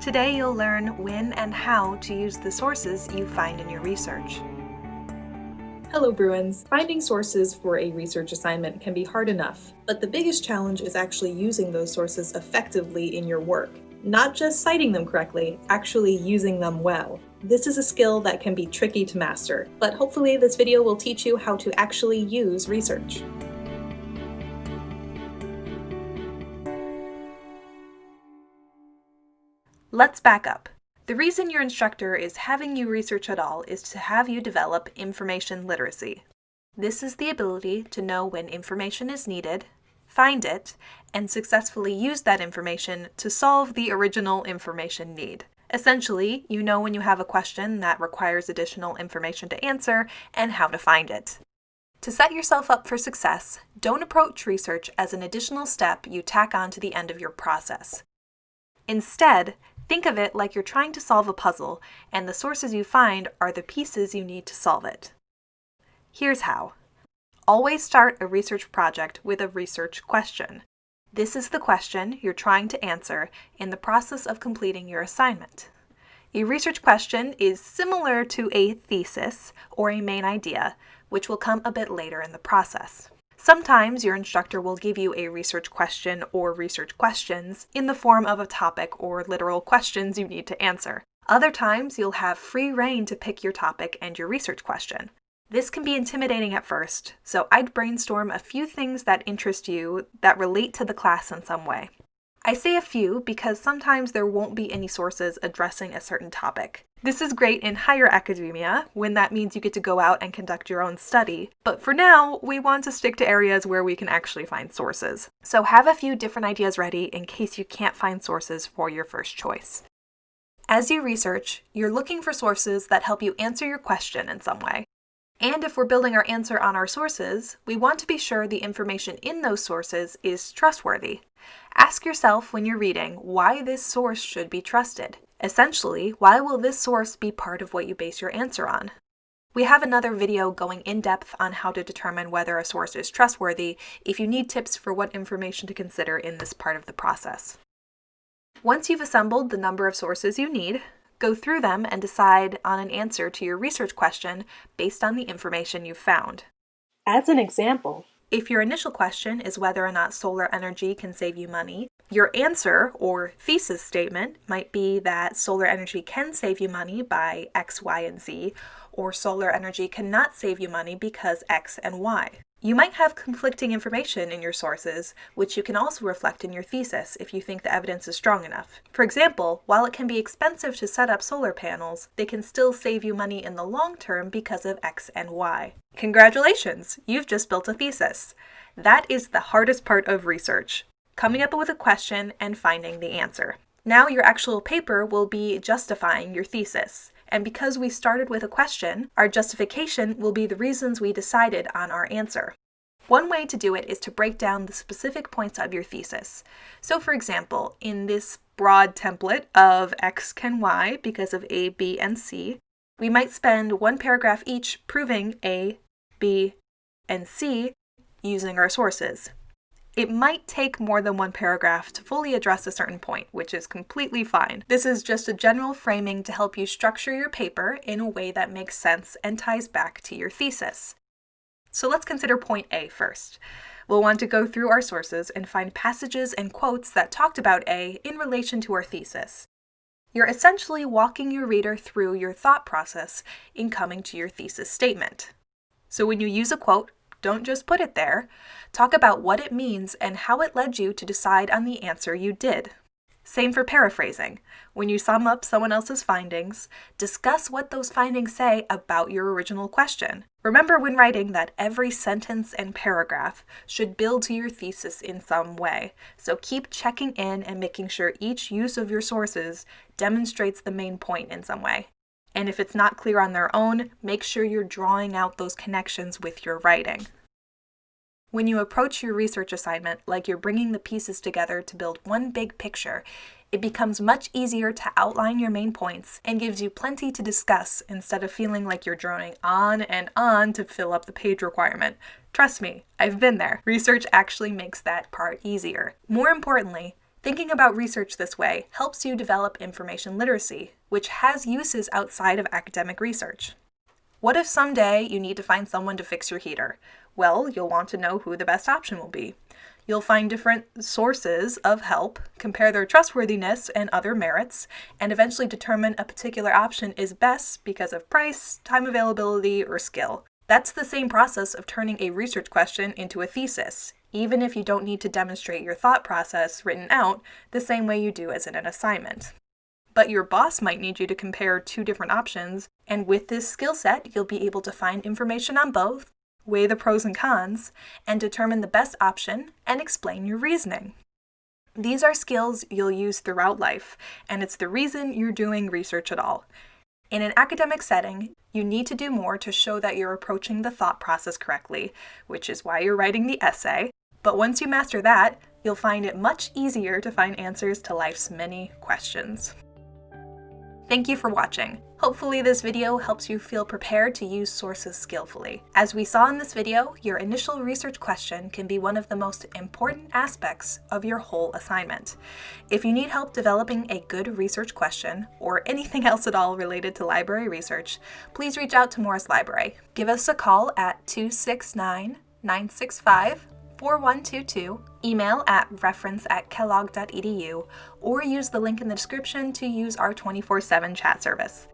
Today you'll learn when and how to use the sources you find in your research. Hello Bruins! Finding sources for a research assignment can be hard enough, but the biggest challenge is actually using those sources effectively in your work. Not just citing them correctly, actually using them well. This is a skill that can be tricky to master, but hopefully this video will teach you how to actually use research. Let's back up. The reason your instructor is having you research at all is to have you develop information literacy. This is the ability to know when information is needed, find it, and successfully use that information to solve the original information need. Essentially, you know when you have a question that requires additional information to answer and how to find it. To set yourself up for success, don't approach research as an additional step you tack on to the end of your process. Instead, Think of it like you're trying to solve a puzzle, and the sources you find are the pieces you need to solve it. Here's how. Always start a research project with a research question. This is the question you're trying to answer in the process of completing your assignment. A research question is similar to a thesis or a main idea, which will come a bit later in the process. Sometimes your instructor will give you a research question or research questions in the form of a topic or literal questions you need to answer. Other times you'll have free rein to pick your topic and your research question. This can be intimidating at first, so I'd brainstorm a few things that interest you that relate to the class in some way. I say a few because sometimes there won't be any sources addressing a certain topic. This is great in higher academia, when that means you get to go out and conduct your own study, but for now, we want to stick to areas where we can actually find sources. So have a few different ideas ready in case you can't find sources for your first choice. As you research, you're looking for sources that help you answer your question in some way. And if we're building our answer on our sources, we want to be sure the information in those sources is trustworthy. Ask yourself when you're reading why this source should be trusted. Essentially, why will this source be part of what you base your answer on? We have another video going in depth on how to determine whether a source is trustworthy if you need tips for what information to consider in this part of the process. Once you've assembled the number of sources you need, go through them and decide on an answer to your research question based on the information you've found. As an example, if your initial question is whether or not solar energy can save you money, your answer or thesis statement might be that solar energy can save you money by X, Y, and Z, or solar energy cannot save you money because X and Y. You might have conflicting information in your sources, which you can also reflect in your thesis if you think the evidence is strong enough. For example, while it can be expensive to set up solar panels, they can still save you money in the long term because of X and Y. Congratulations! You've just built a thesis. That is the hardest part of research, coming up with a question and finding the answer. Now your actual paper will be justifying your thesis. And because we started with a question, our justification will be the reasons we decided on our answer. One way to do it is to break down the specific points of your thesis. So for example, in this broad template of X can Y because of A, B, and C, we might spend one paragraph each proving A, B, and C using our sources. It might take more than one paragraph to fully address a certain point, which is completely fine. This is just a general framing to help you structure your paper in a way that makes sense and ties back to your thesis. So let's consider point A first. We'll want to go through our sources and find passages and quotes that talked about A in relation to our thesis. You're essentially walking your reader through your thought process in coming to your thesis statement. So when you use a quote, don't just put it there. Talk about what it means and how it led you to decide on the answer you did. Same for paraphrasing. When you sum up someone else's findings, discuss what those findings say about your original question. Remember when writing that every sentence and paragraph should build to your thesis in some way, so keep checking in and making sure each use of your sources demonstrates the main point in some way. And if it's not clear on their own, make sure you're drawing out those connections with your writing. When you approach your research assignment like you're bringing the pieces together to build one big picture, it becomes much easier to outline your main points and gives you plenty to discuss instead of feeling like you're droning on and on to fill up the page requirement. Trust me, I've been there. Research actually makes that part easier. More importantly, Thinking about research this way helps you develop information literacy, which has uses outside of academic research. What if someday you need to find someone to fix your heater? Well, you'll want to know who the best option will be. You'll find different sources of help, compare their trustworthiness and other merits, and eventually determine a particular option is best because of price, time availability, or skill. That's the same process of turning a research question into a thesis, even if you don't need to demonstrate your thought process written out the same way you do as in an assignment. But your boss might need you to compare two different options, and with this skill set, you'll be able to find information on both, weigh the pros and cons, and determine the best option and explain your reasoning. These are skills you'll use throughout life, and it's the reason you're doing research at all. In an academic setting, you need to do more to show that you're approaching the thought process correctly, which is why you're writing the essay. But once you master that, you'll find it much easier to find answers to life's many questions. Thank you for watching. Hopefully this video helps you feel prepared to use sources skillfully. As we saw in this video, your initial research question can be one of the most important aspects of your whole assignment. If you need help developing a good research question, or anything else at all related to library research, please reach out to Morris Library. Give us a call at 269 965 4122, email at reference at kellogg.edu, or use the link in the description to use our 24 7 chat service.